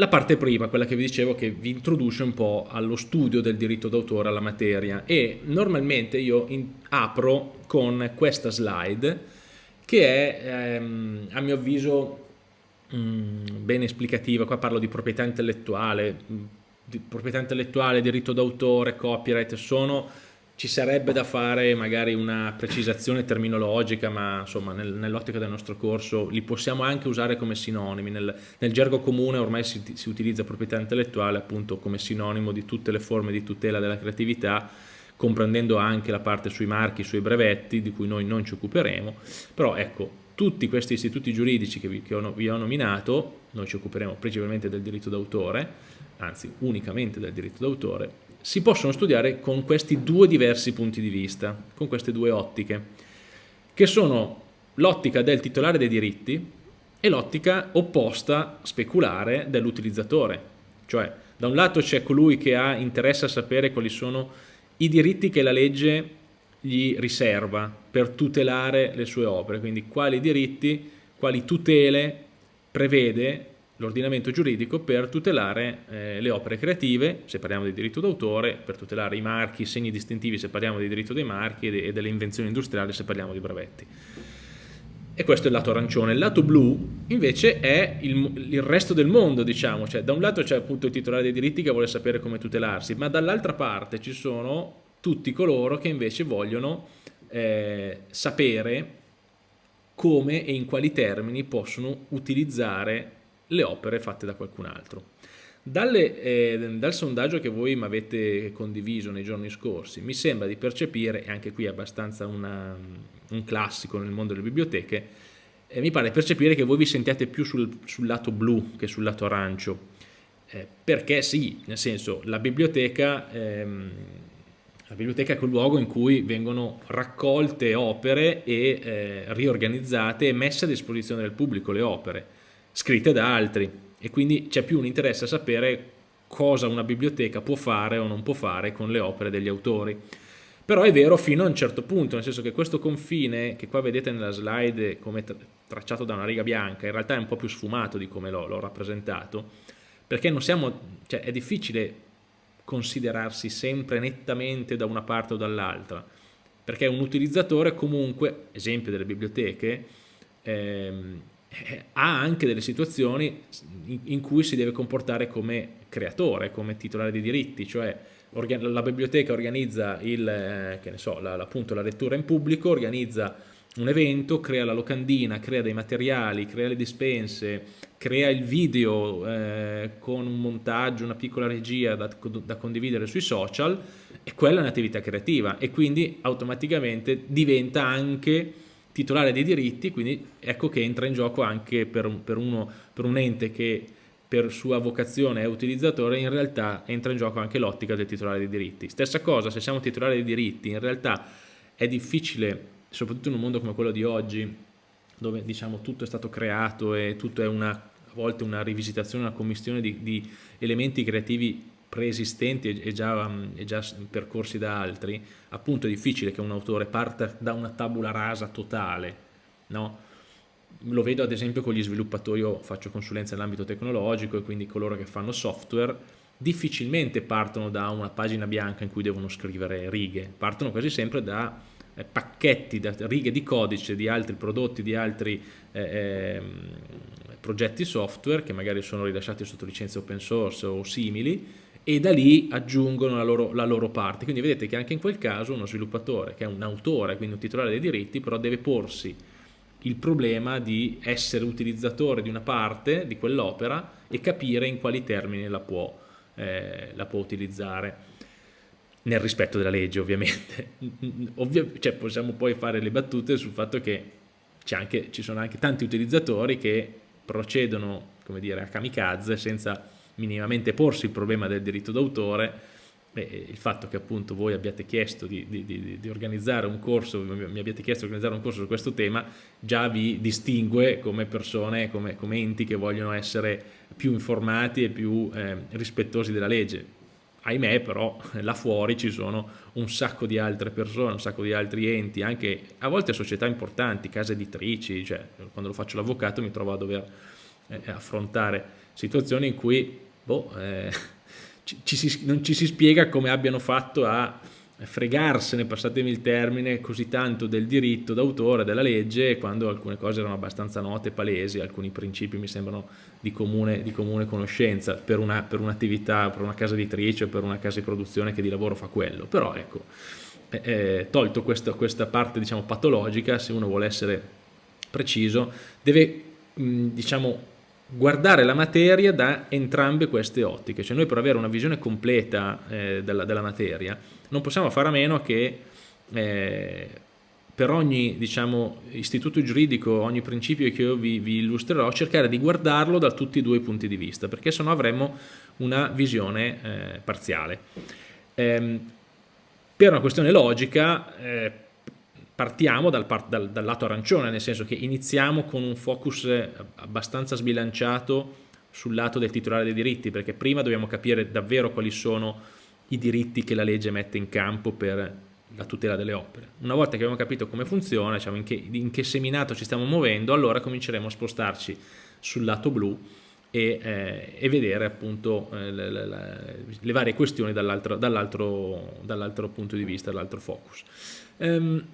la parte prima, quella che vi dicevo che vi introduce un po' allo studio del diritto d'autore, alla materia. E normalmente io apro con questa slide che è ehm, a mio avviso mh, mm, ben esplicativa, qua parlo di proprietà intellettuale, di proprietà intellettuale, diritto d'autore, copyright, sono ci sarebbe da fare magari una precisazione terminologica, ma insomma nel, nell'ottica del nostro corso li possiamo anche usare come sinonimi. Nel, nel gergo comune ormai si, si, utilizza proprietà intellettuale appunto come sinonimo di tutte le forme di tutela della creatività, comprendendo anche la parte sui marchi, sui brevetti, di cui noi non ci occuperemo. Però ecco, tutti questi istituti giuridici che vi, che ho, vi ho nominato, noi ci occuperemo principalmente del diritto d'autore, anzi unicamente del diritto d'autore, si possono studiare con questi due diversi punti di vista, con queste due ottiche, che sono l'ottica del titolare dei diritti e l'ottica opposta, speculare, dell'utilizzatore. Cioè, da un lato c'è colui che ha interesse a sapere quali sono i diritti che la legge gli riserva per tutelare le sue opere, quindi quali diritti, quali tutele prevede l'ordinamento giuridico per tutelare eh, le opere creative, se parliamo di diritto d'autore, per tutelare i marchi, i segni distintivi se parliamo di diritto dei marchi e, de delle invenzioni industriali se parliamo di brevetti. E questo è il lato arancione. Il lato blu invece è il, il resto del mondo, diciamo, cioè da un lato c'è appunto il titolare dei diritti che vuole sapere come tutelarsi, ma dall'altra parte ci sono tutti coloro che invece vogliono eh, sapere come e in quali termini possono utilizzare le opere fatte da qualcun altro. Dalle, eh, dal sondaggio che voi mi avete condiviso nei giorni scorsi mi sembra di percepire, e anche qui è abbastanza una, un classico nel mondo delle biblioteche, eh, mi pare percepire che voi vi sentiate più sul, sul lato blu che sul lato arancio, eh, perché sì, nel senso la biblioteca, ehm, la biblioteca è quel luogo in cui vengono raccolte opere e eh, riorganizzate e messe a disposizione del pubblico le opere scritte da altri e quindi c'è più un interesse a sapere cosa una biblioteca può fare o non può fare con le opere degli autori. Però è vero fino a un certo punto, nel senso che questo confine, che qua vedete nella slide come tracciato da una riga bianca, in realtà è un po' più sfumato di come l'ho rappresentato, perché siamo, cioè è difficile considerarsi sempre nettamente da una parte o dall'altra, perché un utilizzatore comunque, esempio delle biblioteche, ehm, eh, ha anche delle situazioni in cui si deve comportare come creatore, come titolare di diritti, cioè la biblioteca organizza il, eh, so, la, appunto, la lettura in pubblico, organizza un evento, crea la locandina, crea dei materiali, crea le dispense, crea il video eh, con un montaggio, una piccola regia da, da, condividere sui social e quella è un'attività creativa e quindi automaticamente diventa anche titolare dei diritti, quindi ecco che entra in gioco anche per per uno, per un ente che per sua vocazione è utilizzatore, in realtà entra in gioco anche l'ottica del titolare dei diritti. Stessa cosa, se siamo titolari dei diritti, in realtà è difficile, soprattutto in un mondo come quello di oggi, dove diciamo tutto è stato creato e tutto è una, a volte una rivisitazione, una commissione di, di elementi creativi preesistenti e già, e già, percorsi da altri, appunto è difficile che un autore parta da una tabula rasa totale, no? Lo vedo ad esempio con gli sviluppatori, io faccio consulenza nell'ambito tecnologico e quindi coloro che fanno software difficilmente partono da una pagina bianca in cui devono scrivere righe, partono quasi sempre da eh, pacchetti, da righe di codice di altri prodotti, di altri eh, eh, progetti software che magari sono rilasciati sotto licenza open source o simili e da lì aggiungono la loro, la loro, parte. Quindi vedete che anche in quel caso uno sviluppatore, che è un autore, quindi un titolare dei diritti, però deve porsi il problema di essere utilizzatore di una parte di quell'opera e capire in quali termini la può, eh, la può utilizzare nel rispetto della legge ovviamente Ovvio, cioè, possiamo poi fare le battute sul fatto che anche, ci sono anche tanti utilizzatori che procedono come dire, a kamikaze senza minimamente porsi il problema del diritto d'autore il fatto che appunto voi abbiate chiesto di, di, di, di, organizzare un corso, mi abbiate chiesto di organizzare un corso su questo tema, già vi distingue come persone, come, come enti che vogliono essere più informati e più eh, rispettosi della legge. Ahimè però là fuori ci sono un sacco di altre persone, un sacco di altri enti, anche a volte società importanti, case editrici, cioè quando lo faccio l'avvocato mi trovo a dover eh, affrontare situazioni in cui boh, eh, ci, ci si, non ci si spiega come abbiano fatto a fregarsene, passatemi il termine, così tanto del diritto d'autore, della legge, quando alcune cose erano abbastanza note, palesi, alcuni principi mi sembrano di comune, di comune conoscenza per, un'attività, per, per una casa editrice per una casa di produzione che di lavoro fa quello. Però ecco, eh, eh, tolto questa, questa parte diciamo, patologica, se uno vuole essere preciso, deve mh, diciamo, guardare la materia da entrambe queste ottiche, cioè noi per avere una visione completa eh, della, della, materia non possiamo fare a meno che eh, per ogni diciamo, istituto giuridico, ogni principio che io vi, vi, illustrerò, cercare di guardarlo da tutti e due i punti di vista, perché sennò avremmo una visione eh, parziale. Ehm, per una questione logica, eh, partiamo dal, dal, dal, lato arancione, nel senso che iniziamo con un focus eh, abbastanza sbilanciato sul lato del titolare dei diritti, perché prima dobbiamo capire davvero quali sono i diritti che la legge mette in campo per la tutela delle opere. Una volta che abbiamo capito come funziona, diciamo in, che, in che seminato ci stiamo muovendo, allora cominceremo a spostarci sul lato blu e, eh, e vedere appunto eh, le, le, le, varie questioni dall'altro dall dall punto di vista, dall'altro focus. Um,